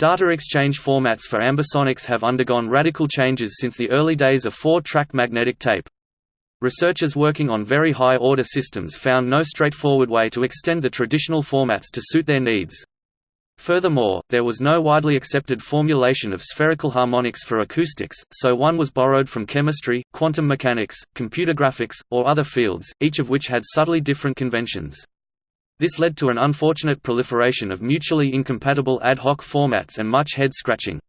Data exchange formats for ambisonics have undergone radical changes since the early days of four-track magnetic tape. Researchers working on very high-order systems found no straightforward way to extend the traditional formats to suit their needs. Furthermore, there was no widely accepted formulation of spherical harmonics for acoustics, so one was borrowed from chemistry, quantum mechanics, computer graphics, or other fields, each of which had subtly different conventions. This led to an unfortunate proliferation of mutually incompatible ad hoc formats and much head-scratching.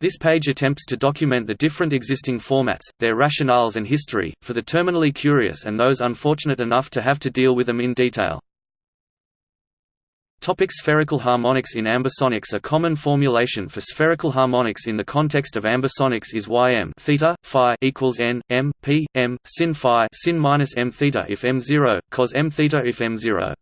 This page attempts to document the different existing formats, their rationales and history, for the terminally curious and those unfortunate enough to have to deal with them in detail. Topic spherical harmonics In ambisonics a common formulation for spherical harmonics in the context of ambisonics is ym theta, phi equals n, m, p, m, sin phi sin minus m theta if m0, cos m theta if m0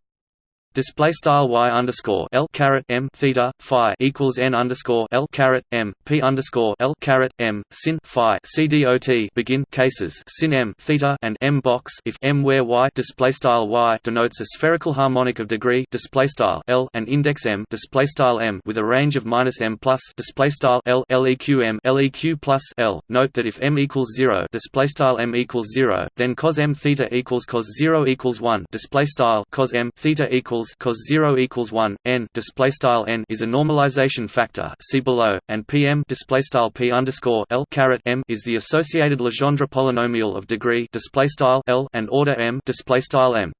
display style y underscore l caret m theta phi equals n underscore l caret m p underscore l caret m sin phi c dot begin cases. Sin m theta and m box. If m where y display style y denotes a spherical harmonic of degree display style l and index m display style m with a range of minus m plus display style l leq m leq plus l. Note that if m equals zero display style m equals zero, then cos m theta equals cos zero equals one display style cos m theta equals equals cos 0 equals 1 n display style n is a normalization factor see below and pm display style p underscore l caret m is the associated Legendre polynomial of degree display style l and order m display style m.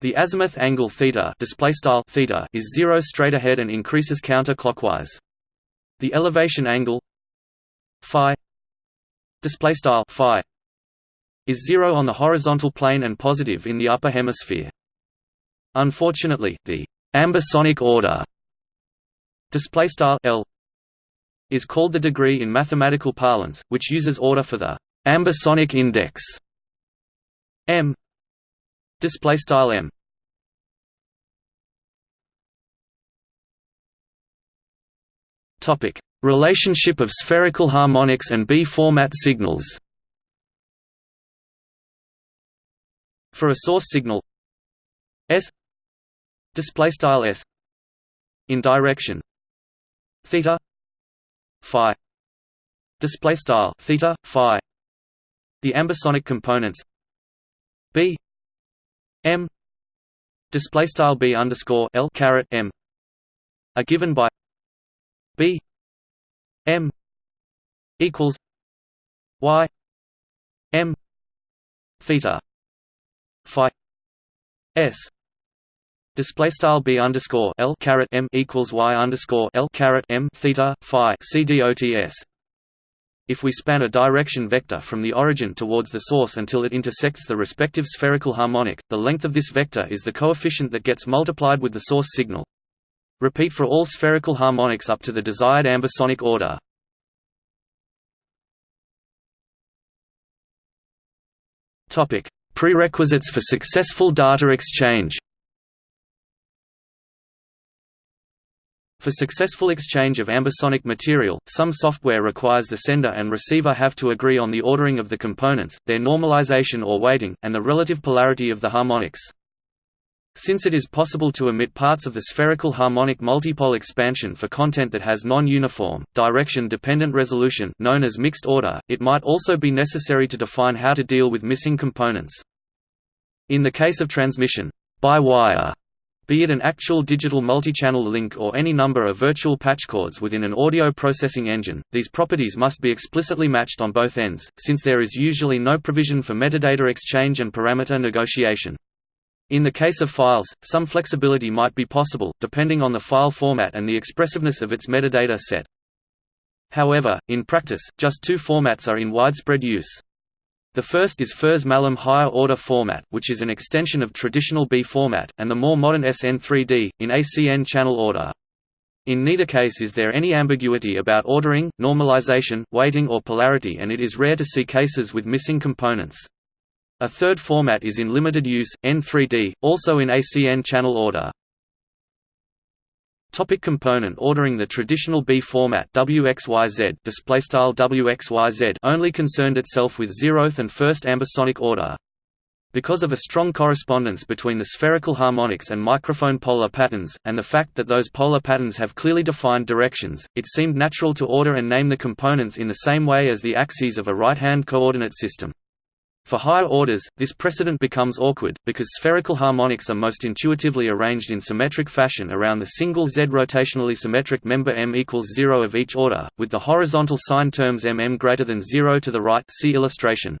The azimuth angle theta display style theta is 0 straight ahead and increases counterclockwise. The elevation angle phi display style phi is 0 on the horizontal plane and positive in the upper hemisphere Unfortunately, the ambisonic order L is called the degree in mathematical parlance, which uses order for the ambisonic index m display style m. Topic. Relationship of spherical harmonics and b format signals. For a source signal s display style s. In direction. Theta. Phi. Display style theta phi. The ambisonic components. B. M. Display style b underscore l caret m. Are given by b. M. Equals y. M. Theta. Phi. S display style b underscore l caret m equals y underscore l caret m theta phi c dots. If we span a direction vector from the origin towards the source until it intersects the respective spherical harmonic, the length of this vector is the coefficient that gets multiplied with the source signal. Repeat for all spherical harmonics up to the desired ambisonic order. Topic: Prerequisites for successful data exchange. For successful exchange of ambisonic material, some software requires the sender and receiver have to agree on the ordering of the components, their normalization or weighting, and the relative polarity of the harmonics. Since it is possible to omit parts of the spherical harmonic multipole expansion for content that has non-uniform, direction-dependent resolution known as mixed order, it might also be necessary to define how to deal with missing components. In the case of transmission by wire be it an actual digital multichannel link or any number of virtual patchcords within an audio processing engine, these properties must be explicitly matched on both ends, since there is usually no provision for metadata exchange and parameter negotiation. In the case of files, some flexibility might be possible, depending on the file format and the expressiveness of its metadata set. However, in practice, just two formats are in widespread use. The first is Furse-Malham higher order format, which is an extension of traditional B format, and the more modern SN3D, in ACN channel order. In neither case is there any ambiguity about ordering, normalization, weighting or polarity and it is rare to see cases with missing components. A third format is in limited use, N3D, also in ACN channel order. Topic component ordering The traditional B format WXYZ WXYZ only concerned itself with zeroth and first ambisonic order. Because of a strong correspondence between the spherical harmonics and microphone polar patterns, and the fact that those polar patterns have clearly defined directions, it seemed natural to order and name the components in the same way as the axes of a right-hand coordinate system. For higher orders, this precedent becomes awkward, because spherical harmonics are most intuitively arranged in symmetric fashion around the single Z rotationally symmetric member m equals 0 of each order, with the horizontal sign terms m m greater than 0 to the right see illustration.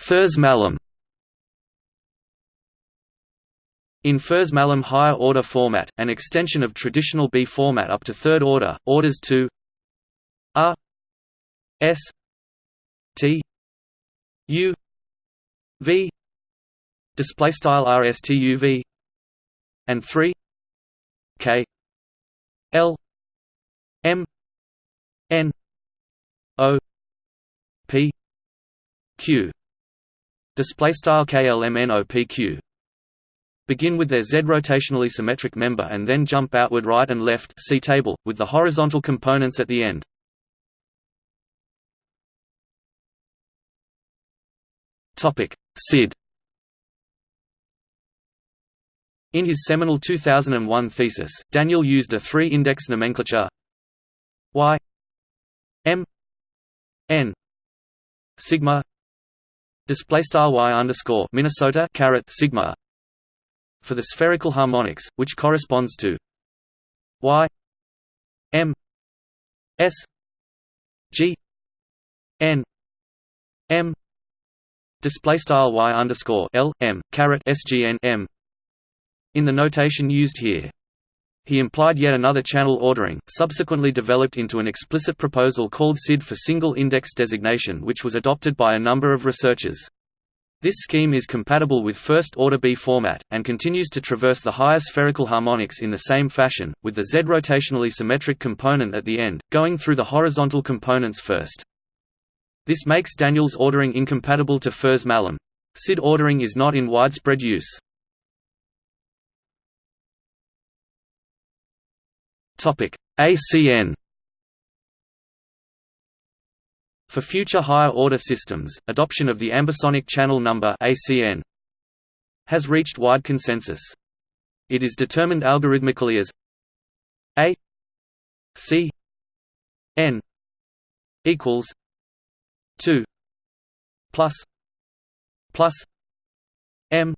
Furse-Malham In Furse-Malham higher order format, an extension of traditional B format up to third order, orders 2 R S T U V display style RSTUV and 3 K L M N O P Q display style KLMNOPQ begin with their Z rotationally symmetric member and then jump outward right and left see table, with the horizontal components at the end. SID. In his seminal 2001 thesis, Daniel used a three-index nomenclature. Y. M. N. Sigma. Display style y underscore Minnesota caret sigma for the spherical harmonics, which corresponds to y. M. S. G. N. M display style y underscore l m caret sgn m. In the notation used here, he implied yet another channel ordering, subsequently developed into an explicit proposal called SID for single index designation which was adopted by a number of researchers. This scheme is compatible with first-order B format, and continues to traverse the higher spherical harmonics in the same fashion, with the Z rotationally symmetric component at the end, going through the horizontal components first. This makes Daniel's ordering incompatible to Furse-Malham. SID ordering is not in widespread use. ACN For future higher-order systems, adoption of the ambisonic channel number ACN has reached wide consensus. It is determined algorithmically as A C N equals 2 plus plus m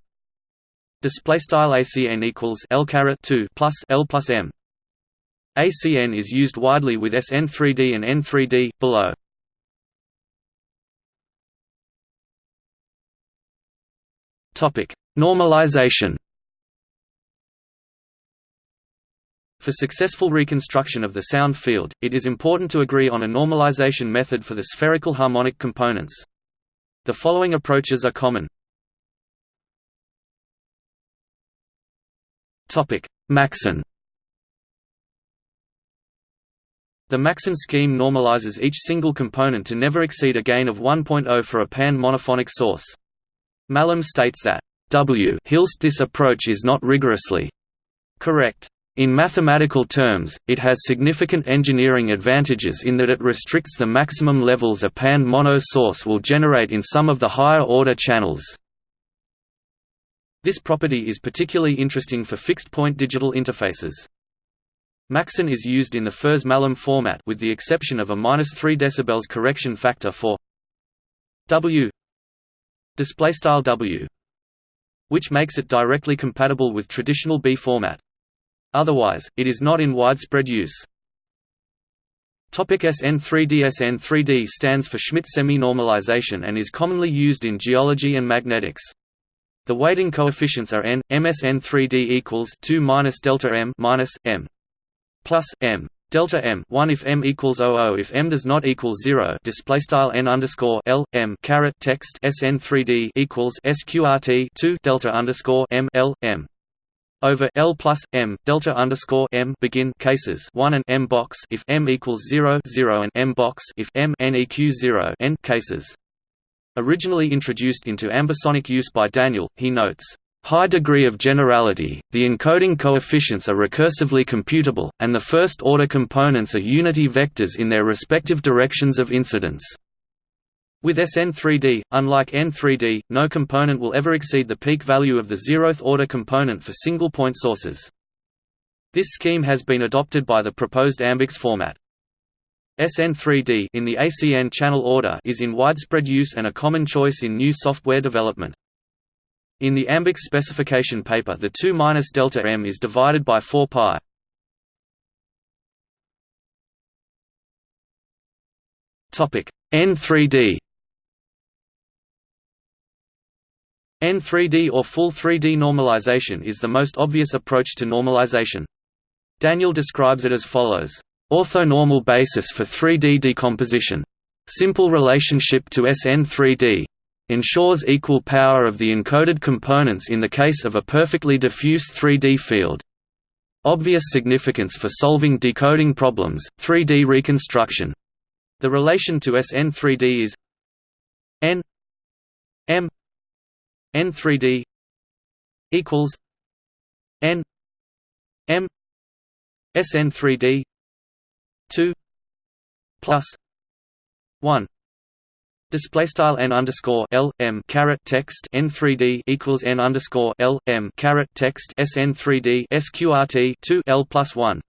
display style acn equals l caret 2 plus l plus m. Acn is used widely with sn3d and n3d below. Topic normalization For successful reconstruction of the sound field, it is important to agree on a normalization method for the spherical harmonic components. The following approaches are common. maxN The maxN scheme normalizes each single component to never exceed a gain of 1.0 for a pan-monophonic source. Malham states that W Hilst this approach is not rigorously correct. In mathematical terms, it has significant engineering advantages in that it restricts the maximum levels a pan-mono source will generate in some of the higher-order channels. This property is particularly interesting for fixed-point digital interfaces. maxN is used in the Furse-Malham format with the exception of a minus 3 dB correction factor for W W, which makes it directly compatible with traditional B format. Otherwise, it is not in widespread use. Topic SN3D SN3D stands for Schmidt semi-normalization and is commonly used in geology and magnetics. The weighting coefficients are n. MSN3D equals 2 minus delta m minus m plus m delta m 1 if m equals 00 if m does not equal 0 display style n underscore l m caret text sn3d equals sqrt 2 delta underscore m l m over L plus M delta underscore M begin cases one and M box if M equals 0 0 and M box if M n eq 0 n cases. Originally introduced into ambisonic use by Daniel, he notes, high degree of generality, the encoding coefficients are recursively computable, and the first-order components are unity vectors in their respective directions of incidence. With SN3D, unlike N3D, no component will ever exceed the peak value of the zeroth-order component for single-point sources. This scheme has been adopted by the proposed AMBIX format. SN3D in the ACN channel order is in widespread use and a common choice in new software development. In the AMBIX specification paper the 2 minus delta m is divided by 4 pi. Topic N3D N3D or full 3D normalization is the most obvious approach to normalization. Daniel describes it as follows. Orthonormal basis for 3D decomposition. Simple relationship to SN3D ensures equal power of the encoded components in the case of a perfectly diffuse 3D field. Obvious significance for solving decoding problems, 3D reconstruction. The relation to SN3D is n n3D equals n m SN3D 2 plus 1 Display style n underscore l m caret text n three d equals n underscore l m caret text sn three d sqrt two l plus one.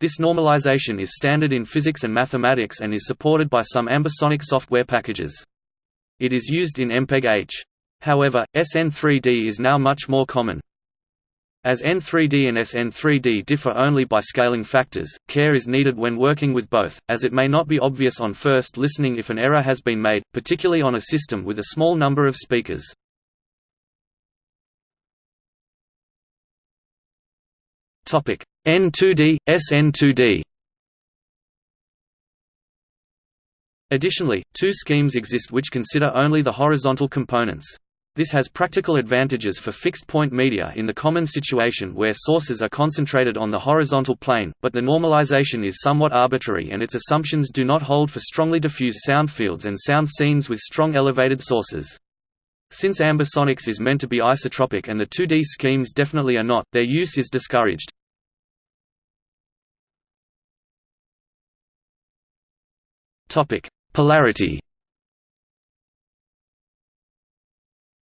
This normalization is standard in physics and mathematics and is supported by some ambisonic software packages. It is used in MPEG-H. However, SN3D is now much more common. As N3D and SN3D differ only by scaling factors, care is needed when working with both, as it may not be obvious on first listening if an error has been made, particularly on a system with a small number of speakers. N2D, SN2D Additionally, two schemes exist which consider only the horizontal components. This has practical advantages for fixed-point media in the common situation where sources are concentrated on the horizontal plane, but the normalization is somewhat arbitrary and its assumptions do not hold for strongly diffuse sound fields and sound scenes with strong elevated sources. Since ambisonics is meant to be isotropic and the 2D schemes definitely are not, their use is discouraged. Polarity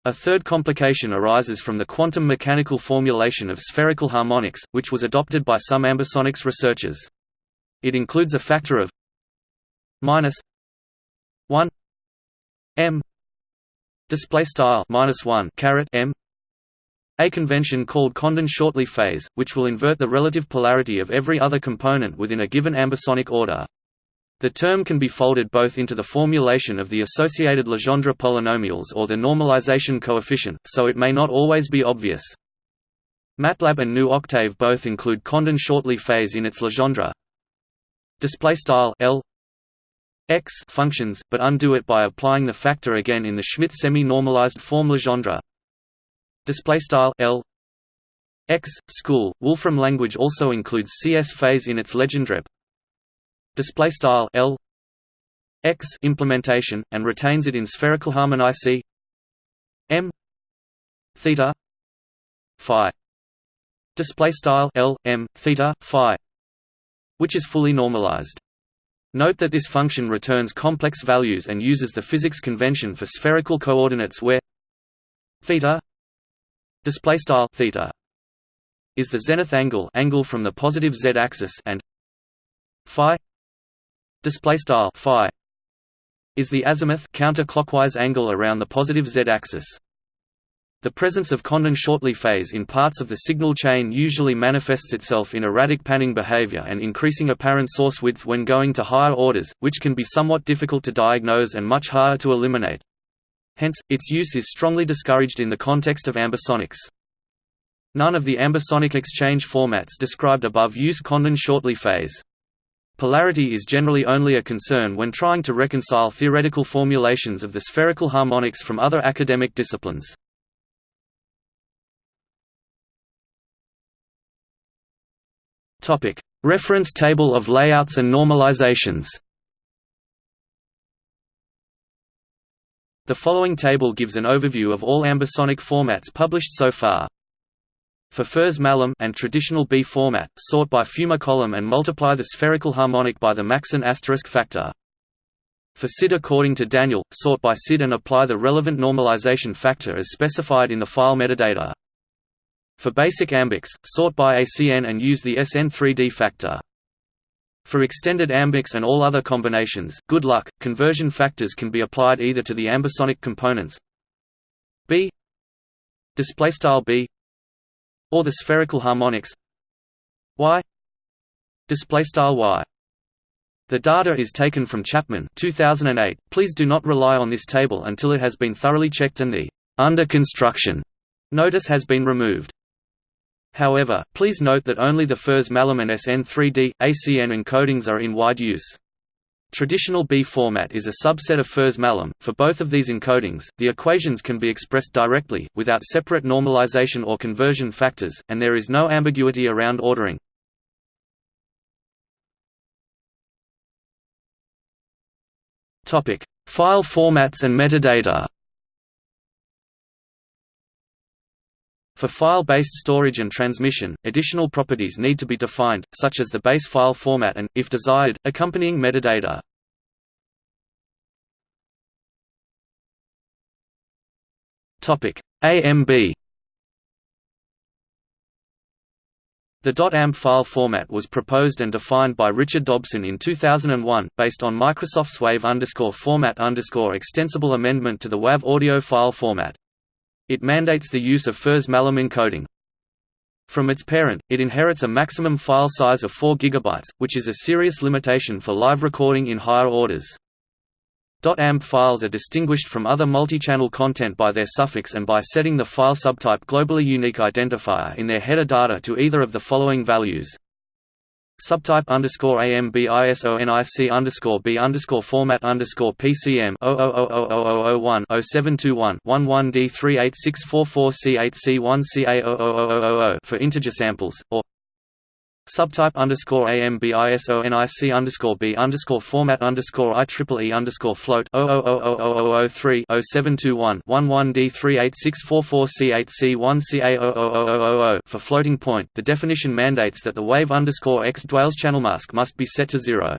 A third complication arises from the quantum mechanical formulation of spherical harmonics, which was adopted by some ambisonics researchers. It includes a factor of minus 1 m display style minus 1 caret m a convention called Condon-Shortley phase, which will invert the relative polarity of every other component within a given ambisonic order. The term can be folded both into the formulation of the associated Legendre polynomials or the normalization coefficient, so it may not always be obvious. MATLAB and GNU Octave both include Condon-Shortley phase in its Legendre display style L x functions, but undo it by applying the factor again in the Schmidt semi-normalized form Legendre display style L x school. Wolfram language also includes CS phase in its Legendre display style L X implementation and retains it in spherical harmonic C M theta phi. Display style L M theta phi which is fully normalized. Note that this function returns complex values and uses the physics convention for spherical coordinates where theta display style theta is the zenith angle angle from the positive z axis and phi display style phi is the azimuth counterclockwise angle around the positive z-axis. The presence of Condon-Shortley phase in parts of the signal chain usually manifests itself in erratic panning behavior and increasing apparent source width when going to higher orders, which can be somewhat difficult to diagnose and much harder to eliminate. Hence, its use is strongly discouraged in the context of ambisonics. None of the ambisonic exchange formats described above use Condon-Shortley phase. Polarity is generally only a concern when trying to reconcile theoretical formulations of the spherical harmonics from other academic disciplines. Reference table of layouts and normalizations The following table gives an overview of all ambisonic formats published so far. For Furse Malham and traditional B format, sort by Fuma column and multiply the spherical harmonic by the maxN asterisk factor. For SID according to Daniel, sort by SID and apply the relevant normalization factor as specified in the file metadata. For basic ambiX, sort by ACN and use the SN3D factor. For extended ambiX and all other combinations, good luck, conversion factors can be applied either to the ambisonic components B displaystyle B or the spherical harmonics Y displaystyle Y the data is taken from Chapman 2008. Please do not rely on this table until it has been thoroughly checked and the under construction notice has been removed. However, please note that only the Furse Malham and SN3D, ACN encodings are in wide use. Traditional B format is a subset of Furse Malham. For both of these encodings, the equations can be expressed directly, without separate normalization or conversion factors, and there is no ambiguity around ordering. File formats and metadata. For file-based storage and transmission, additional properties need to be defined, such as the base file format and, if desired, accompanying metadata. AMB The .amb file format was proposed and defined by Richard Dobson in 2001, based on Microsoft's WAV format extensible amendment to the WAV audio file format. It mandates the use of Furse Malham encoding. From its parent, it inherits a maximum file size of 4 GB, which is a serious limitation for live recording in higher orders. .amp files are distinguished from other multi-channel content by their suffix and by setting the file subtype globally unique identifier in their header data to either of the following values. Subtype underscore AMB ISO NIC underscore B underscore format underscore PCM 0000001 0721 11 D 38644 C8C1 CA00000 for integer samples, or Subtype underscore AMBISO NIC underscore B underscore format underscore IEEE underscore float 0000003 0721 11 D 38644 C8C1 CA00000 for floating point. The definition mandates that the wave underscore X Dwales channel mask must be set to zero.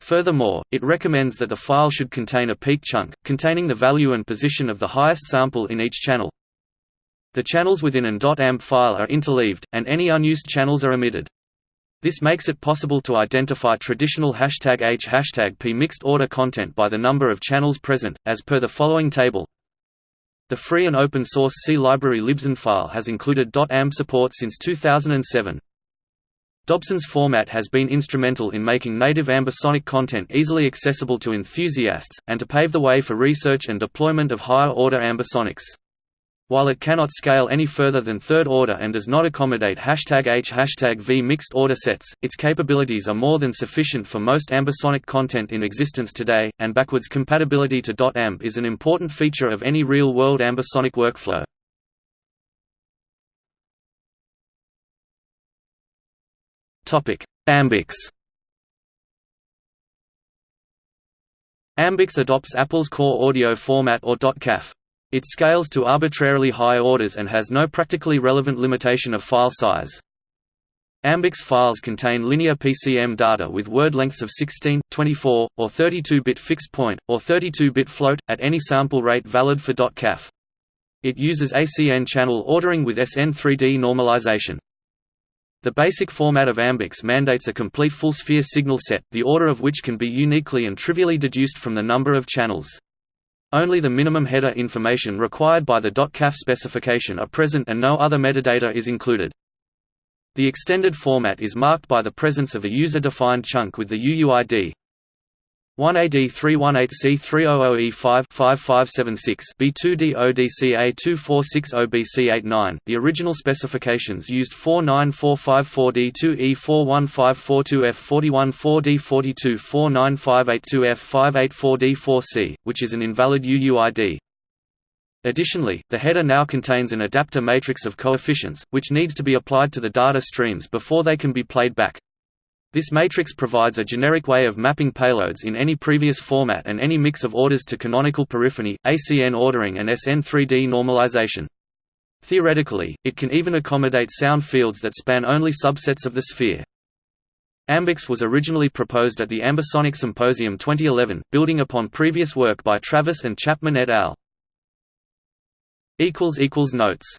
Furthermore, it recommends that the file should contain a peak chunk, containing the value and position of the highest sample in each channel. The channels within an .amb file are interleaved, and any unused channels are omitted. This makes it possible to identify traditional hashtag H hashtag P mixed order content by the number of channels present, as per the following table. The free and open source C library libsndfile has included .amb support since 2007. Dobson's format has been instrumental in making native ambisonic content easily accessible to enthusiasts, and to pave the way for research and deployment of higher-order ambisonics. While it cannot scale any further than third order and does not accommodate hashtag H hashtag V mixed order sets, its capabilities are more than sufficient for most ambisonic content in existence today, and backwards compatibility to .amp is an important feature of any real-world ambisonic workflow. Ambix Ambix adopts Apple's core audio format or .caf. It scales to arbitrarily high orders and has no practically relevant limitation of file size. Ambix files contain linear PCM data with word lengths of 16, 24, or 32-bit fixed point, or 32-bit float, at any sample rate valid for .caf. It uses ACN channel ordering with SN3D normalization. The basic format of Ambix mandates a complete full-sphere signal set, the order of which can be uniquely and trivially deduced from the number of channels. Only the minimum header information required by the .caf specification are present and no other metadata is included. The extended format is marked by the presence of a user-defined chunk with the UUID 1AD318C300E5 5576 B2DODCA2460BC89. The original specifications used 49454D2E41542F414D42 49582F584D4C, which is an invalid UUID. Additionally, the header now contains an adapter matrix of coefficients, which needs to be applied to the data streams before they can be played back. This matrix provides a generic way of mapping payloads in any previous format and any mix of orders to canonical polyphony, ACN ordering and SN3D normalization. Theoretically, it can even accommodate sound fields that span only subsets of the sphere. Ambix was originally proposed at the Ambisonic Symposium 2011, building upon previous work by Travis and Chapman et al. Notes